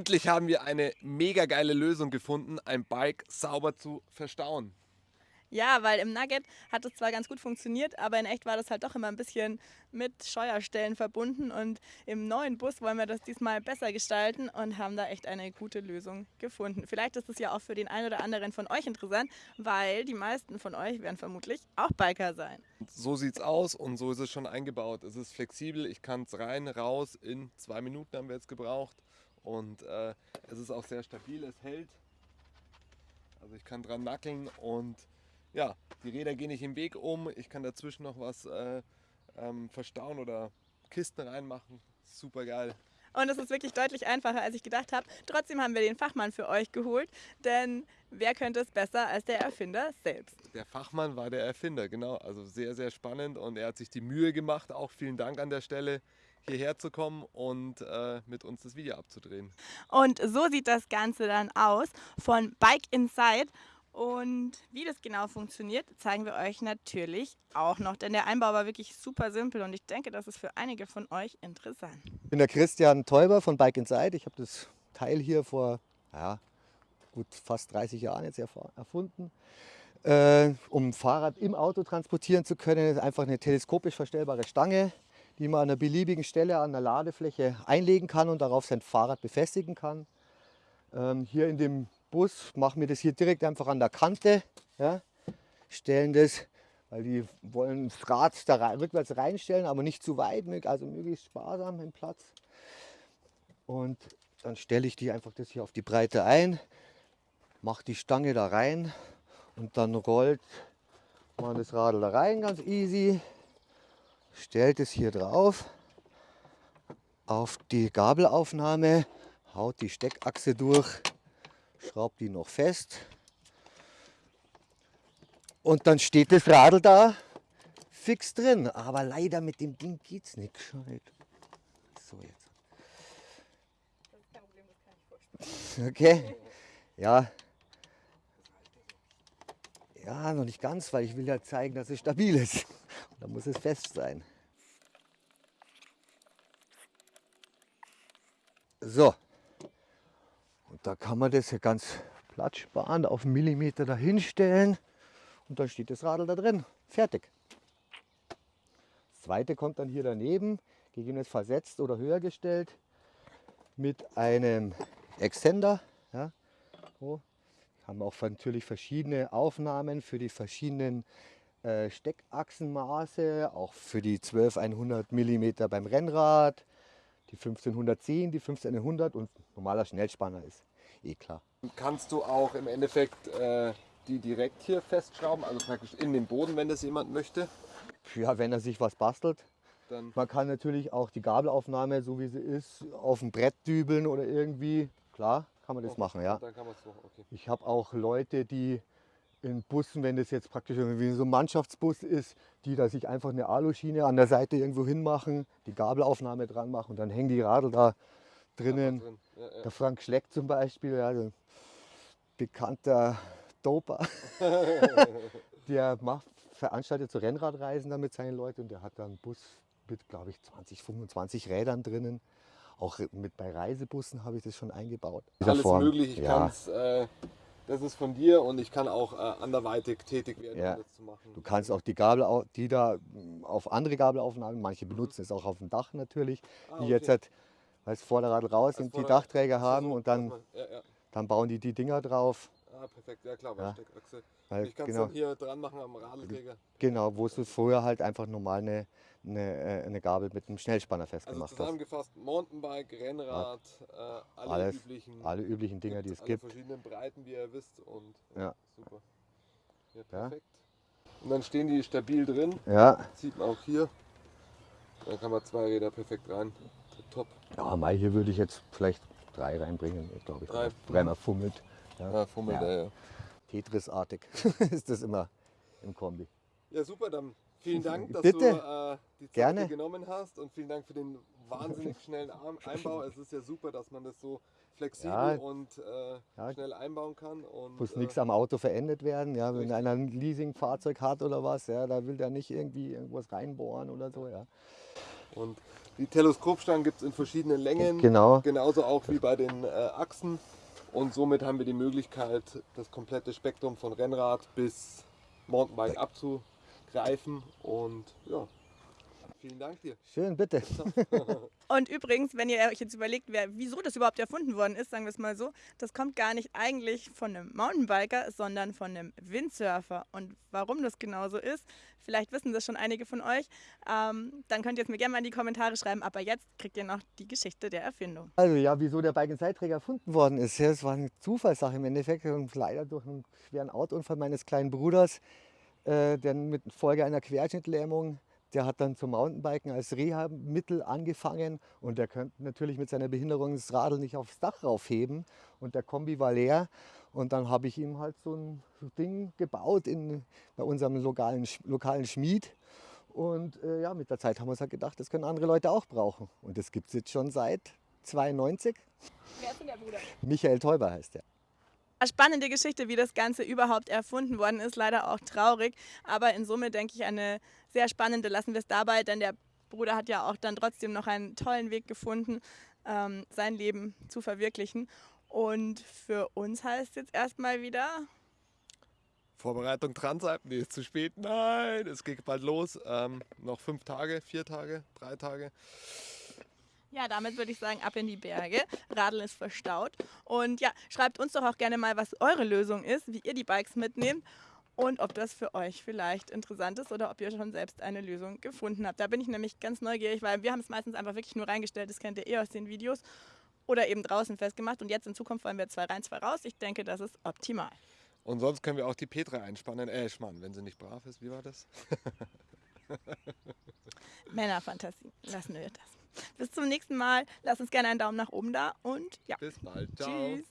Endlich haben wir eine mega geile Lösung gefunden, ein Bike sauber zu verstauen. Ja, weil im Nugget hat es zwar ganz gut funktioniert, aber in echt war das halt doch immer ein bisschen mit Scheuerstellen verbunden. Und im neuen Bus wollen wir das diesmal besser gestalten und haben da echt eine gute Lösung gefunden. Vielleicht ist es ja auch für den einen oder anderen von euch interessant, weil die meisten von euch werden vermutlich auch Biker sein. So sieht es aus und so ist es schon eingebaut. Es ist flexibel, ich kann es rein, raus. In zwei Minuten haben wir jetzt gebraucht. Und äh, es ist auch sehr stabil, es hält. Also ich kann dran nackeln und ja, die Räder gehen nicht im Weg um. Ich kann dazwischen noch was äh, ähm, verstauen oder Kisten reinmachen. Super geil. Und es ist wirklich deutlich einfacher, als ich gedacht habe. Trotzdem haben wir den Fachmann für euch geholt, denn wer könnte es besser als der Erfinder selbst? Der Fachmann war der Erfinder, genau. Also sehr, sehr spannend und er hat sich die Mühe gemacht. Auch vielen Dank an der Stelle hierher zu kommen und äh, mit uns das Video abzudrehen. Und so sieht das Ganze dann aus von Bike Inside. Und wie das genau funktioniert, zeigen wir euch natürlich auch noch, denn der Einbau war wirklich super simpel und ich denke, das ist für einige von euch interessant. Ich bin der Christian Teuber von Bike Inside. Ich habe das Teil hier vor ja, gut fast 30 Jahren jetzt erfunden. Äh, um Fahrrad im Auto transportieren zu können, ist einfach eine teleskopisch verstellbare Stange, die man an einer beliebigen Stelle an der Ladefläche einlegen kann und darauf sein Fahrrad befestigen kann. Ähm, hier in dem Bus machen wir das hier direkt einfach an der Kante. Ja, stellen das, weil die wollen das Rad da rein, rückwärts reinstellen, aber nicht zu weit, also möglichst sparsam im Platz. Und dann stelle ich die einfach das hier auf die Breite ein, mache die Stange da rein und dann rollt man das Radl da rein, ganz easy. Stellt es hier drauf auf die Gabelaufnahme, haut die Steckachse durch schraubt die noch fest und dann steht das Radl da fix drin. Aber leider mit dem Ding geht es nicht gescheit. So jetzt. Okay. Ja. Ja, noch nicht ganz, weil ich will ja zeigen, dass es stabil ist. Dann muss es fest sein. So, da kann man das ja ganz platzsparend auf einen Millimeter dahinstellen und dann steht das Radl da drin. Fertig. Das zweite kommt dann hier daneben, gegebenenfalls versetzt oder höher gestellt mit einem Extender. Ja. So. Haben auch natürlich verschiedene Aufnahmen für die verschiedenen äh, Steckachsenmaße, auch für die 12100 mm beim Rennrad, die 1510, die 15100 und normaler Schnellspanner ist eh klar. Kannst du auch im Endeffekt äh, die direkt hier festschrauben, also praktisch in den Boden, wenn das jemand möchte? Ja, wenn er sich was bastelt. Dann Man kann natürlich auch die Gabelaufnahme, so wie sie ist, auf ein Brett dübeln oder irgendwie. Klar, kann man das okay. machen, ja. Okay. Ich habe auch Leute, die in Bussen, wenn das jetzt praktisch irgendwie so ein Mannschaftsbus ist, die da sich einfach eine Aluschiene an der Seite irgendwo hinmachen, die Gabelaufnahme dran machen und dann hängen die Radl da drinnen. Drin. Ja. Der Frank Schleck zum Beispiel, ja, bekannter Doper, der macht, veranstaltet so Rennradreisen mit seinen Leuten und der hat da einen Bus mit, glaube ich, 20, 25 Rädern drinnen. Auch mit bei Reisebussen habe ich das schon eingebaut. Alles Form. möglich, ich ja. kann's, äh, das ist von dir und ich kann auch äh, anderweitig tätig werden, ja. um das zu machen. Du kannst auch die Gabel, die da auf andere Gabelaufnahmen, manche benutzen mhm. es auch auf dem Dach natürlich, ah, okay. die jetzt halt als Vorderrad raus und die Dachträger haben so, und dann, ja, ja. dann bauen die die Dinger drauf. Ah, perfekt, ja klar, ja. Steckachse. Weil, ich kann es genau, dann hier dran machen am Radlträger. Genau, wo du früher halt einfach normal eine, eine, äh, eine Gabel mit einem Schnellspanner festgemacht also zusammengefasst, hast. Mountainbike, Rennrad, ja. äh, alle, Alles, üblichen, alle üblichen Dinger, die es alle gibt. verschiedenen Breiten, wie ihr wisst und ja. super. Ja, perfekt. Und dann stehen die stabil drin. Ja. Das sieht man auch hier. Dann kann man zwei Räder perfekt rein top. Ja, Mai hier würde ich jetzt vielleicht drei reinbringen, glaube ich. Drei. Dreimal fummelt. Ja, ja fummelt, ja. ja. Tetris-artig ist das immer im Kombi. Ja, super, dann vielen Dank, dass Bitte? du äh, die Zeit Gerne. genommen hast und vielen Dank für den wahnsinnig schnellen Einbau. Es ist ja super, dass man das so flexibel ja, und äh, ja. schnell einbauen kann. Und, Muss äh, nichts am Auto verändert werden. Ja, wenn einer ein Leasing-Fahrzeug hat oder was, ja, da will der nicht irgendwie irgendwas reinbohren oder so. Ja. Und die Teleskopstangen gibt es in verschiedenen Längen. Genau. Genauso auch wie bei den äh, Achsen. Und somit haben wir die Möglichkeit, das komplette Spektrum von Rennrad bis Mountainbike abzugreifen. Und ja, vielen Dank dir. Schön, bitte. Und übrigens, wenn ihr euch jetzt überlegt, wer, wieso das überhaupt erfunden worden ist, sagen wir es mal so, das kommt gar nicht eigentlich von einem Mountainbiker, sondern von einem Windsurfer. Und warum das genauso ist, vielleicht wissen das schon einige von euch, ähm, dann könnt ihr es mir gerne mal in die Kommentare schreiben. Aber jetzt kriegt ihr noch die Geschichte der Erfindung. Also ja, wieso der Bike-and-Side-Träger erfunden worden ist, ja, das war eine Zufallssache im Endeffekt. Und leider durch einen schweren Autounfall meines kleinen Bruders, äh, der mit Folge einer Querschnittlähmung der hat dann zum Mountainbiken als Reha-Mittel angefangen und der könnte natürlich mit seiner Behinderung das Radl nicht aufs Dach raufheben und der Kombi war leer. Und dann habe ich ihm halt so ein Ding gebaut in, bei unserem lokalen, lokalen Schmied. Und äh, ja, mit der Zeit haben wir uns halt gedacht, das können andere Leute auch brauchen. Und das gibt es jetzt schon seit 92. Wer ist denn der Bruder? Michael Teuber heißt der. Eine spannende Geschichte, wie das Ganze überhaupt erfunden worden ist. Leider auch traurig, aber in Summe denke ich eine sehr spannende. Lassen wir es dabei, denn der Bruder hat ja auch dann trotzdem noch einen tollen Weg gefunden, ähm, sein Leben zu verwirklichen. Und für uns heißt jetzt erstmal wieder. Vorbereitung Transalp, nee, ist zu spät. Nein, es geht bald los. Ähm, noch fünf Tage, vier Tage, drei Tage. Ja, damit würde ich sagen, ab in die Berge. Radl ist verstaut. Und ja, schreibt uns doch auch gerne mal, was eure Lösung ist, wie ihr die Bikes mitnehmt und ob das für euch vielleicht interessant ist oder ob ihr schon selbst eine Lösung gefunden habt. Da bin ich nämlich ganz neugierig, weil wir haben es meistens einfach wirklich nur reingestellt, das kennt ihr eh aus den Videos oder eben draußen festgemacht und jetzt in Zukunft wollen wir zwei rein, zwei raus. Ich denke, das ist optimal. Und sonst können wir auch die Petra einspannen, äh, Schmarrn, wenn sie nicht brav ist. Wie war das? Männerfantasie, lassen wir das. Bis zum nächsten Mal. Lasst uns gerne einen Daumen nach oben da und ja. Bis bald. Ciao. Tschüss.